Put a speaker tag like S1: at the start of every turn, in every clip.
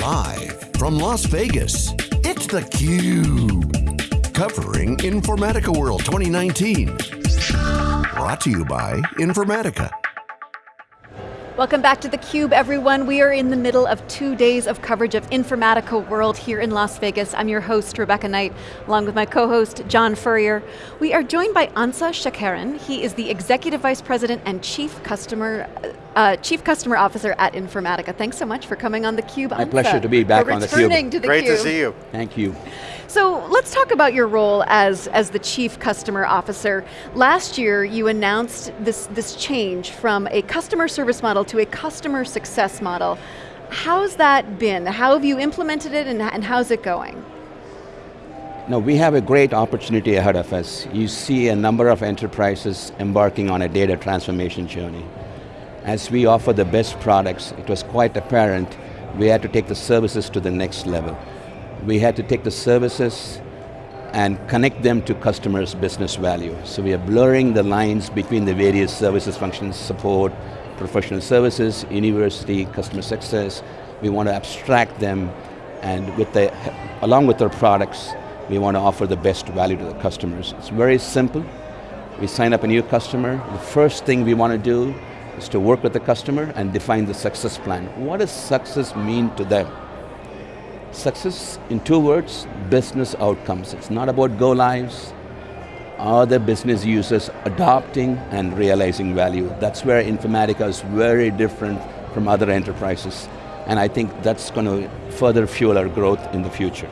S1: Live from Las Vegas, it's theCUBE. Covering Informatica World 2019. Brought to you by Informatica.
S2: Welcome back to theCUBE, everyone. We are in the middle of two days of coverage of Informatica World here in Las Vegas. I'm your host, Rebecca Knight, along with my co-host, John Furrier. We are joined by Ansa Sekharan. He is the Executive Vice President and Chief Customer uh, Chief Customer Officer at Informatica. Thanks so much for coming on theCUBE,
S3: My pleasure to be back on theCUBE.
S2: To the
S4: Great to see you.
S3: Thank you.
S2: So let's talk about your role as, as the Chief Customer Officer. Last year, you announced this, this change from a customer service model to a customer success model. How's that been? How have you implemented it and, and how's it going?
S3: No, we have a great opportunity ahead of us. You see a number of enterprises embarking on a data transformation journey. As we offer the best products, it was quite apparent we had to take the services to the next level. We had to take the services and connect them to customers' business value. So we are blurring the lines between the various services functions, support, professional services, university, customer success. We want to abstract them and with the, along with our products, we want to offer the best value to the customers. It's very simple. We sign up a new customer, the first thing we want to do is to work with the customer and define the success plan. What does success mean to them? Success, in two words, business outcomes. It's not about go lives, are the business users adopting and realizing value? That's where Informatica is very different from other enterprises. And I think that's going to further fuel our growth in the future.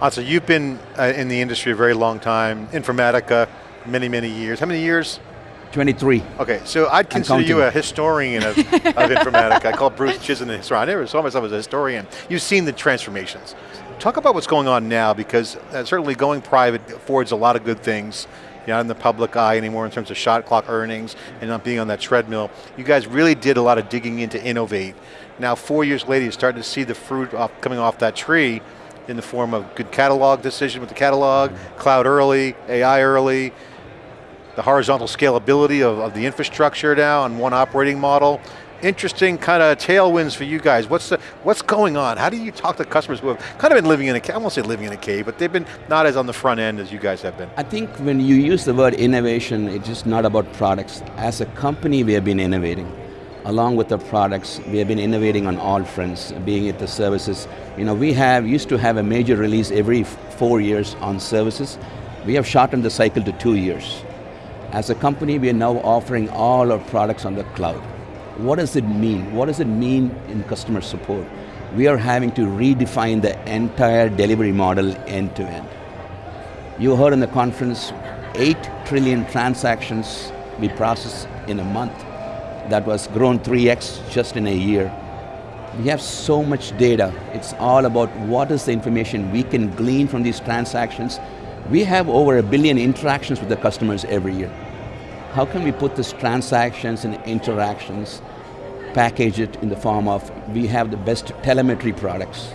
S4: Also, you've been uh, in the industry a very long time, Informatica, many, many years. How many years?
S3: 23.
S4: Okay, so I'd consider you a historian of, of Informatica. I call Bruce Chizen a historian. I never saw myself as a historian. You've seen the transformations. Talk about what's going on now, because uh, certainly going private affords a lot of good things. You're not in the public eye anymore in terms of shot clock earnings and not being on that treadmill. You guys really did a lot of digging in to innovate. Now four years later, you're starting to see the fruit off, coming off that tree in the form of good catalog decision with the catalog, mm -hmm. cloud early, AI early, the horizontal scalability of, of the infrastructure now and one operating model. Interesting kind of tailwinds for you guys. What's the, what's going on? How do you talk to customers who have kind of been living in a cave, I won't say living in a cave, but they've been not as on the front end as you guys have been.
S3: I think when you use the word innovation, it's just not about products. As a company, we have been innovating. Along with the products, we have been innovating on all fronts, being it the services. You know, we have, used to have a major release every four years on services. We have shortened the cycle to two years. As a company, we are now offering all our products on the cloud. What does it mean? What does it mean in customer support? We are having to redefine the entire delivery model end to end. You heard in the conference, 8 trillion transactions we process in a month. That was grown 3x just in a year. We have so much data. It's all about what is the information we can glean from these transactions. We have over a billion interactions with the customers every year how can we put these transactions and interactions, package it in the form of, we have the best telemetry products.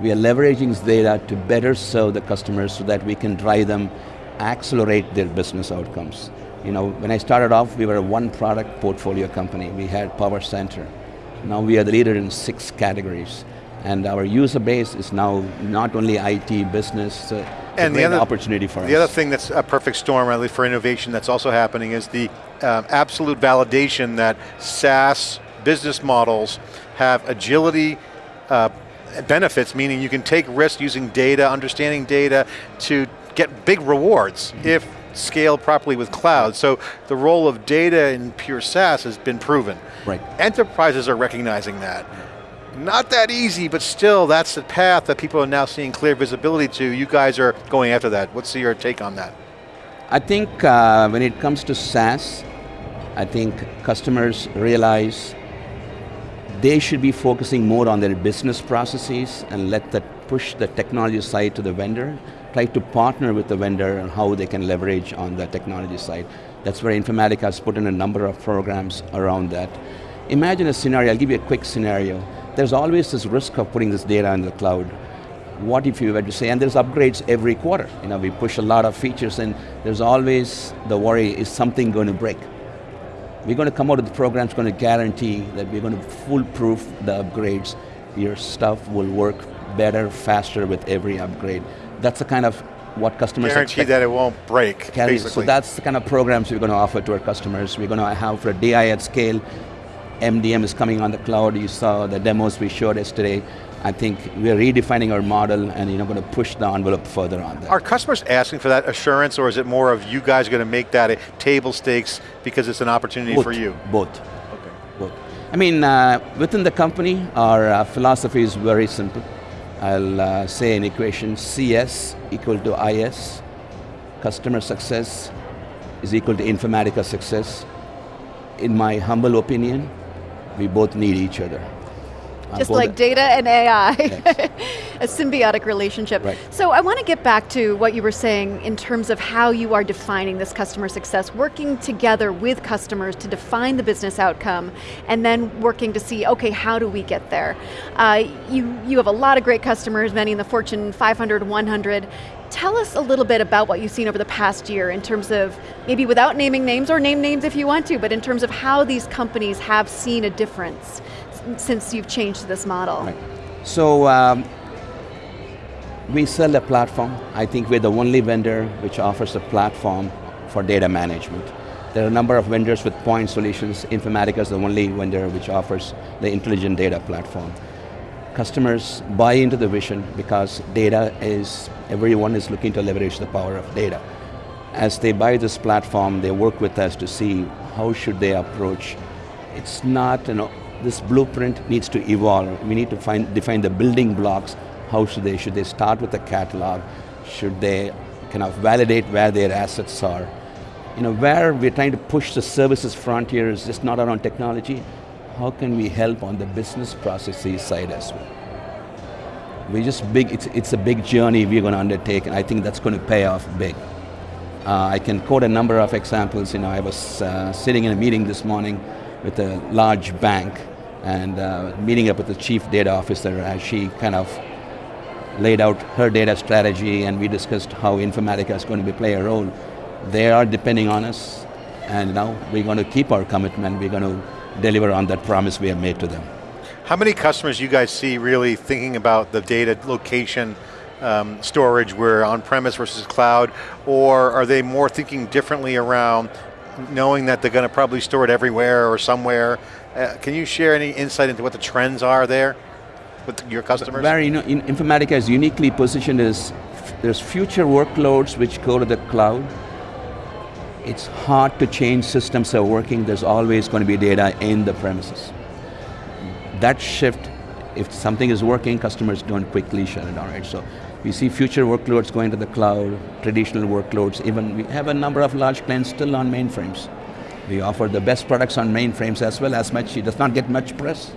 S3: We are leveraging this data to better serve the customers so that we can drive them, accelerate their business outcomes. You know, when I started off, we were a one product portfolio company. We had Power Center. Now we are the leader in six categories. And our user base is now not only IT, business, uh, and the other opportunity for
S4: the
S3: us.
S4: The other thing that's a perfect storm, at least for innovation, that's also happening is the uh, absolute validation that SaaS business models have agility uh, benefits, meaning you can take risks using data, understanding data to get big rewards mm -hmm. if scaled properly with cloud. So the role of data in pure SaaS has been proven.
S3: Right.
S4: Enterprises are recognizing that. Not that easy, but still, that's the path that people are now seeing clear visibility to. You guys are going after that. What's your take on that?
S3: I think uh, when it comes to SaaS, I think customers realize they should be focusing more on their business processes and let that push the technology side to the vendor, try to partner with the vendor and how they can leverage on the technology side. That's where Informatica has put in a number of programs around that. Imagine a scenario, I'll give you a quick scenario there's always this risk of putting this data in the cloud. What if you were to say, and there's upgrades every quarter. You know, we push a lot of features and there's always the worry, is something going to break? We're going to come out with the programs going to guarantee that we're going to foolproof the upgrades. your stuff will work better, faster with every upgrade. That's the kind of what customers
S4: Guarantee
S3: expect.
S4: that it won't break, basically.
S3: So that's the kind of programs we're going to offer to our customers. We're going to have for a DI at scale, MDM is coming on the cloud. You saw the demos we showed yesterday. I think we're redefining our model and you know, going to push the envelope further on that.
S4: Are customers asking for that assurance or is it more of you guys going to make that a table stakes because it's an opportunity
S3: Both.
S4: for you?
S3: Both.
S4: Okay.
S3: Both. I mean, uh, within the company, our uh, philosophy is very simple. I'll uh, say an equation, CS equal to IS, customer success is equal to Informatica success. In my humble opinion, we both need each other.
S2: Just like data and AI, a symbiotic relationship.
S3: Right.
S2: So I want to get back to what you were saying in terms of how you are defining this customer success, working together with customers to define the business outcome, and then working to see, okay, how do we get there? Uh, you, you have a lot of great customers, many in the Fortune 500, 100. Tell us a little bit about what you've seen over the past year in terms of, maybe without naming names, or name names if you want to, but in terms of how these companies have seen a difference since you've changed this model?
S3: Right. So um, we sell a platform. I think we're the only vendor which offers a platform for data management. There are a number of vendors with point solutions. Informatica is the only vendor which offers the intelligent data platform. Customers buy into the vision because data is, everyone is looking to leverage the power of data. As they buy this platform, they work with us to see how should they approach. It's not you know, this blueprint needs to evolve. We need to find, define the building blocks. How should they? Should they start with a catalog? Should they kind of validate where their assets are? You know, where we're trying to push the services frontier is just not around technology. How can we help on the business processes side as well? We just big, it's, it's a big journey we're going to undertake and I think that's going to pay off big. Uh, I can quote a number of examples. You know, I was uh, sitting in a meeting this morning with a large bank and uh, meeting up with the chief data officer as she kind of laid out her data strategy and we discussed how Informatica is going to be play a role. They are depending on us and now we're going to keep our commitment, we're going to deliver on that promise we have made to them.
S4: How many customers you guys see really thinking about the data location um, storage where on-premise versus cloud, or are they more thinking differently around knowing that they're going to probably store it everywhere or somewhere? Uh, can you share any insight into what the trends are there with your customers?
S3: Barry, you know, in Informatica is uniquely positioned as there's future workloads which go to the cloud. It's hard to change systems that are working, there's always going to be data in the premises. That shift, if something is working, customers don't quickly shut it down, right? So we see future workloads going to the cloud, traditional workloads, even we have a number of large clients still on mainframes. We offer the best products on mainframes as well as much, it does not get much press.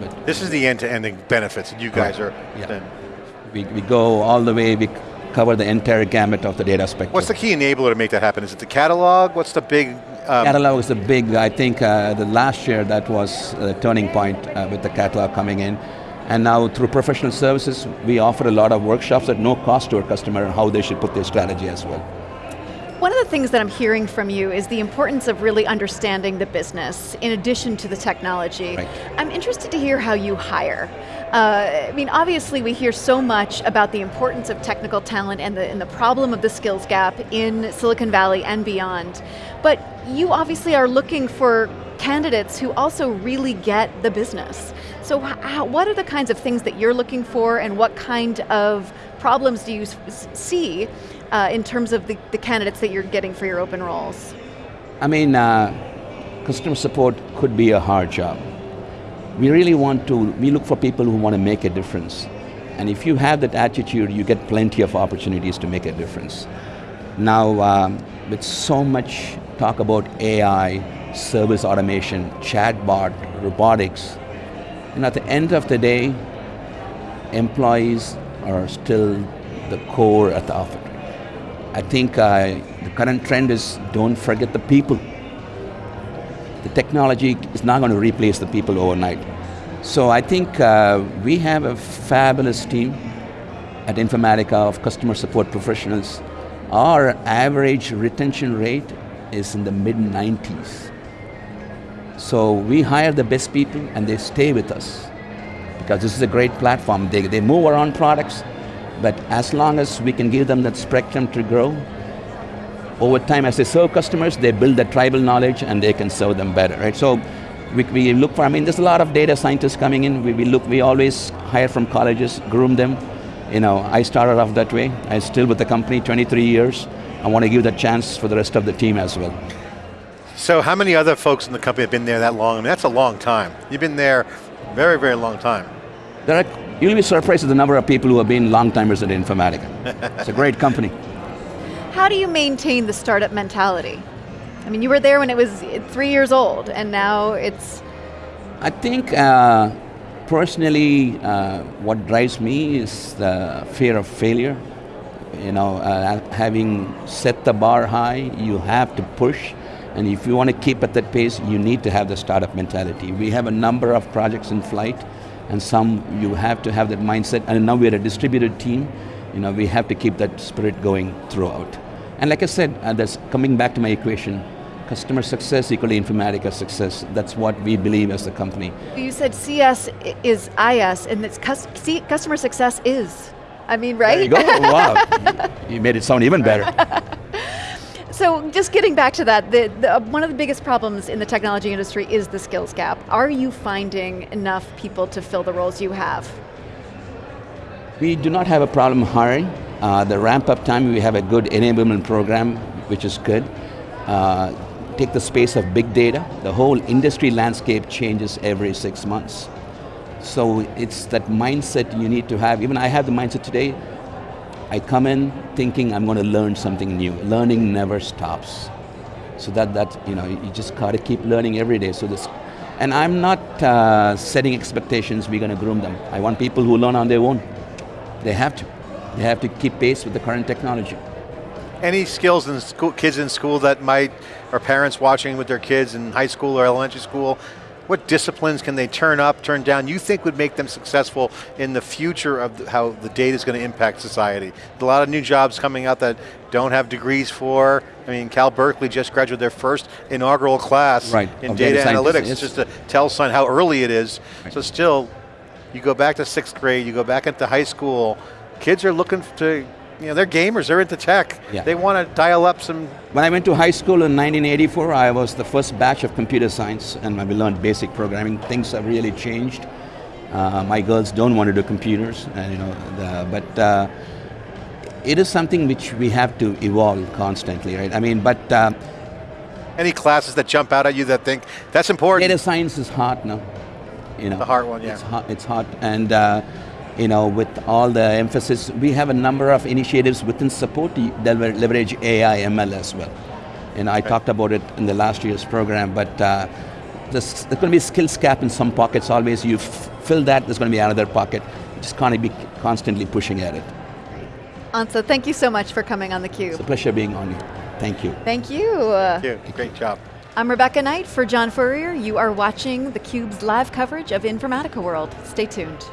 S4: But this is the end-to-end benefits that you guys are.
S3: Yeah. We, we go all the way, we cover the entire gamut of the data spectrum.
S4: What's the key enabler to make that happen? Is it the catalog? What's the big
S3: um, catalog is the big, I think uh, the last year that was a turning point uh, with the catalog coming in. And now through professional services, we offer a lot of workshops at no cost to our customer on how they should put their strategy as well.
S2: One of the things that I'm hearing from you is the importance of really understanding the business in addition to the technology.
S3: Right.
S2: I'm interested to hear how you hire. Uh, I mean, obviously we hear so much about the importance of technical talent and the, and the problem of the skills gap in Silicon Valley and beyond. But you obviously are looking for candidates who also really get the business. So how, what are the kinds of things that you're looking for and what kind of problems do you see uh, in terms of the, the, candidates that you're getting for your open roles?
S3: I mean, uh, customer support could be a hard job. We really want to, we look for people who want to make a difference. And if you have that attitude, you get plenty of opportunities to make a difference. Now, um, with so much talk about AI, service automation, chatbot, robotics, and at the end of the day, employees are still the core at the office. I think uh, the current trend is don't forget the people. The technology is not going to replace the people overnight. So I think uh, we have a fabulous team at Informatica of customer support professionals. Our average retention rate is in the mid 90s. So we hire the best people and they stay with us because this is a great platform. They, they move around products, but as long as we can give them that spectrum to grow, over time as they serve customers, they build the tribal knowledge and they can serve them better, right? So we, we look for, I mean, there's a lot of data scientists coming in. We, we look, we always hire from colleges, groom them. You know, I started off that way. I'm still with the company 23 years. I want to give that chance for the rest of the team as well.
S4: So how many other folks in the company have been there that long? I mean, that's a long time. You've been there very, very long time.
S3: There are, you'll be surprised at the number of people who have been long timers at Informatica. it's a great company.
S2: How do you maintain the startup mentality? I mean, you were there when it was three years old, and now it's...
S3: I think, uh, personally, uh, what drives me is the fear of failure. You know, uh, having set the bar high, you have to push, and if you want to keep at that pace, you need to have the startup mentality. We have a number of projects in flight, and some you have to have that mindset, and now we're a distributed team, you know, we have to keep that spirit going throughout. And like I said, uh, that's coming back to my equation, customer success equally Informatica success. That's what we believe as a company.
S2: You said CS is IS, and it's customer success is. I mean, right?
S3: There you go, wow. you made it sound even better.
S2: so just getting back to that, the, the, one of the biggest problems in the technology industry is the skills gap. Are you finding enough people to fill the roles you have?
S3: We do not have a problem hiring. Uh, the ramp up time, we have a good enablement program, which is good. Uh, take the space of big data, the whole industry landscape changes every six months. So it's that mindset you need to have. Even I have the mindset today, I come in thinking I'm going to learn something new. Learning never stops. So that, that you know, you just got to keep learning every day. So this, and I'm not uh, setting expectations, we're going to groom them. I want people who learn on their own. They have to. They have to keep pace with the current technology.
S4: Any skills in school, kids in school that might, or parents watching with their kids in high school or elementary school, what disciplines can they turn up, turn down, you think would make them successful in the future of the, how the data is going to impact society? A lot of new jobs coming out that don't have degrees for, I mean, Cal Berkeley just graduated their first inaugural class
S3: right,
S4: in data, data analytics, yes. just to tell son how early it is. Right. So still, you go back to sixth grade, you go back into high school, kids are looking to you know, they're gamers, they're into tech. Yeah. They want to dial up some...
S3: When I went to high school in 1984, I was the first batch of computer science and we learned basic programming. Things have really changed. Uh, my girls don't want to do computers, and, you know, the, but uh, it is something which we have to evolve constantly, right? I mean, but... Uh,
S4: Any classes that jump out at you that think, that's important?
S3: Data science is hard now. You know,
S4: the hard one, yeah.
S3: It's hard, it's hard and uh, you know, with all the emphasis, we have a number of initiatives within support that leverage AI, ML as well. And I talked about it in the last year's program, but uh, there's, there's going to be a skills gap in some pockets always. You fill that, there's going to be another pocket. You just can't be constantly pushing at it.
S2: Ansa, thank you so much for coming on theCUBE.
S3: It's a pleasure being on you. Thank you.
S2: Thank you.
S4: Thank you, great job.
S2: I'm Rebecca Knight for John Furrier. You are watching theCUBE's live coverage of Informatica World. Stay tuned.